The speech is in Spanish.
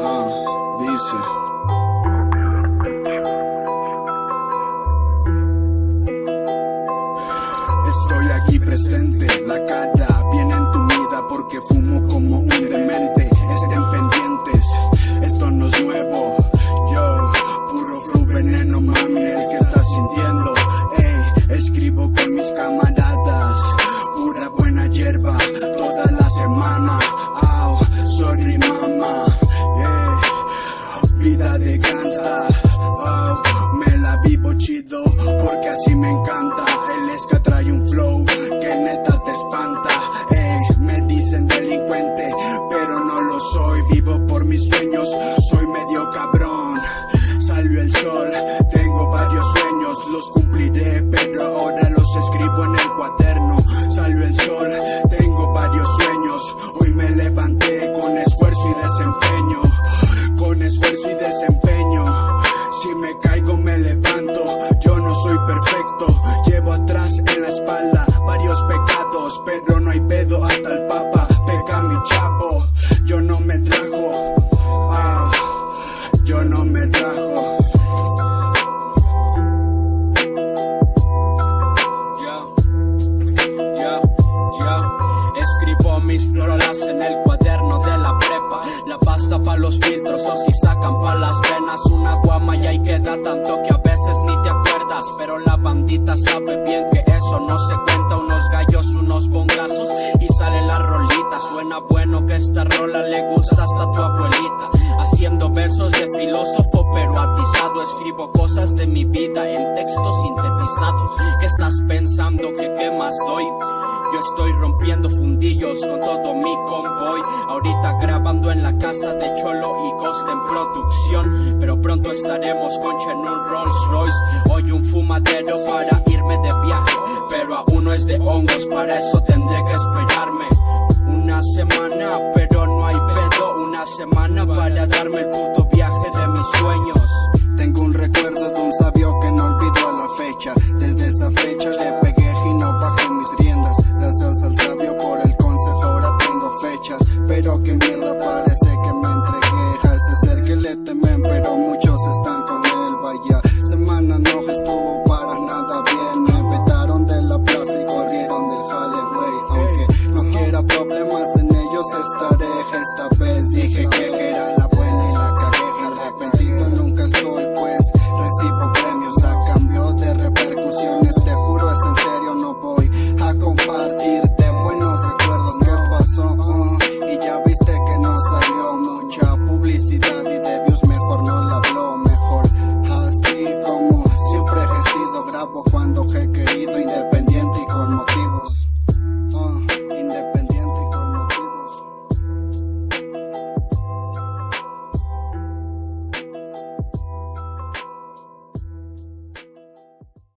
Ah, dice. Estoy aquí presente, la cara bien entumida porque fumo como un los cumpliré, pero ahora los escribo en el cuaderno. Escribo mis rolas en el cuaderno de la prepa. La pasta pa' los filtros o si sacan pa' las venas. Una guama y ahí queda tanto que a veces ni te acuerdas. Pero la bandita sabe bien que eso no se cuenta. Unos gallos, unos bongazos y sale la rolita. Suena bueno que esta rola le gusta hasta tu abuelita. Haciendo versos de filósofo pero atizado. Escribo cosas de mi vida en textos sintetizados. ¿Qué estás pensando? ¿Que qué más doy? Estoy rompiendo fundillos con todo mi convoy. Ahorita grabando en la casa de Cholo y Ghost en producción. Pero pronto estaremos con en un Rolls Royce. Hoy un fumadero para irme de viaje. Pero aún no es de hongos, para eso tendré que esperarme. Una semana, pero no hay pedo. Una semana para darme el puto viaje de mis sueños. deje esta vez, dije que